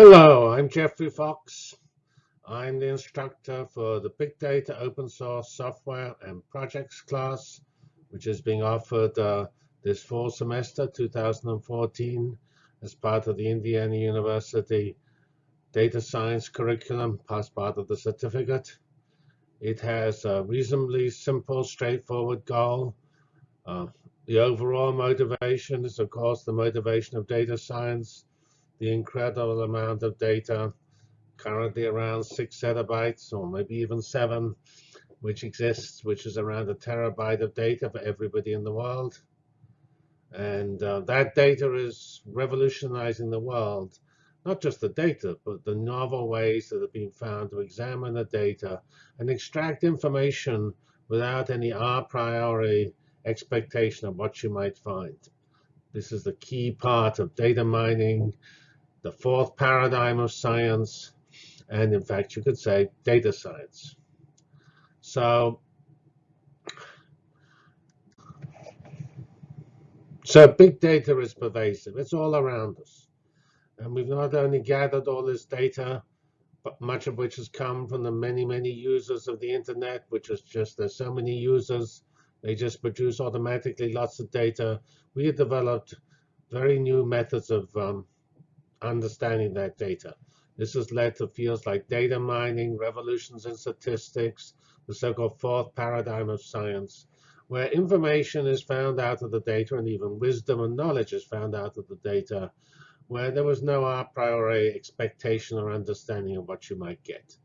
Hello, I'm Geoffrey Fox. I'm the instructor for the Big Data Open Source Software and Projects class, which is being offered uh, this fall semester, 2014, as part of the Indiana University Data Science curriculum, as part of the certificate. It has a reasonably simple, straightforward goal. Uh, the overall motivation is, of course, the motivation of data science the incredible amount of data, currently around six zettabytes or maybe even seven, which exists, which is around a terabyte of data for everybody in the world. And uh, that data is revolutionizing the world, not just the data, but the novel ways that have been found to examine the data and extract information without any a priori expectation of what you might find. This is the key part of data mining, the fourth paradigm of science, and in fact, you could say data science. So, so big data is pervasive. It's all around us. And we've not only gathered all this data, but much of which has come from the many, many users of the internet, which is just there's so many users, they just produce automatically lots of data. We have developed very new methods of um, understanding that data. This has led to fields like data mining, revolutions in statistics, the so-called fourth paradigm of science, where information is found out of the data and even wisdom and knowledge is found out of the data, where there was no a priori expectation or understanding of what you might get.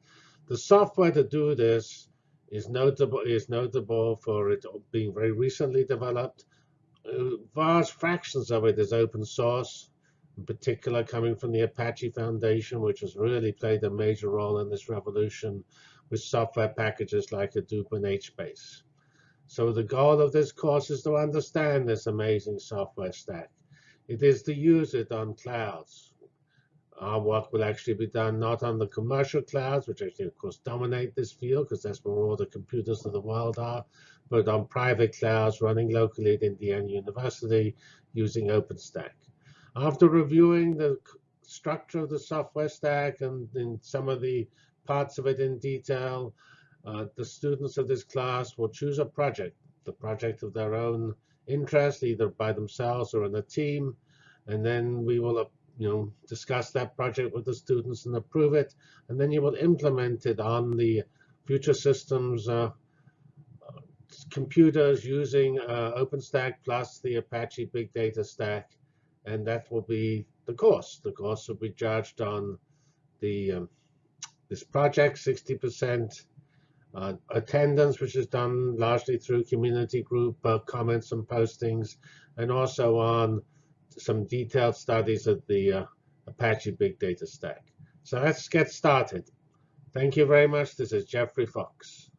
The software to do this is notable, is notable for it being very recently developed. Uh, vast fractions of it is open source in particular coming from the Apache Foundation, which has really played a major role in this revolution with software packages like Hadoop and HBase. So the goal of this course is to understand this amazing software stack. It is to use it on clouds. Uh, Our work will actually be done not on the commercial clouds, which actually, of course, dominate this field because that's where all the computers of the world are, but on private clouds running locally at Indiana University using OpenStack. After reviewing the structure of the software stack and in some of the parts of it in detail, uh, the students of this class will choose a project, the project of their own interest, either by themselves or in a team. And then we will uh, you know, discuss that project with the students and approve it. And then you will implement it on the future systems uh, computers using uh, OpenStack plus the Apache Big Data Stack and that will be the cost. The cost will be charged on the um, this project, 60% uh, attendance, which is done largely through community group uh, comments and postings, and also on some detailed studies of the uh, Apache Big Data Stack. So let's get started. Thank you very much. This is Geoffrey Fox.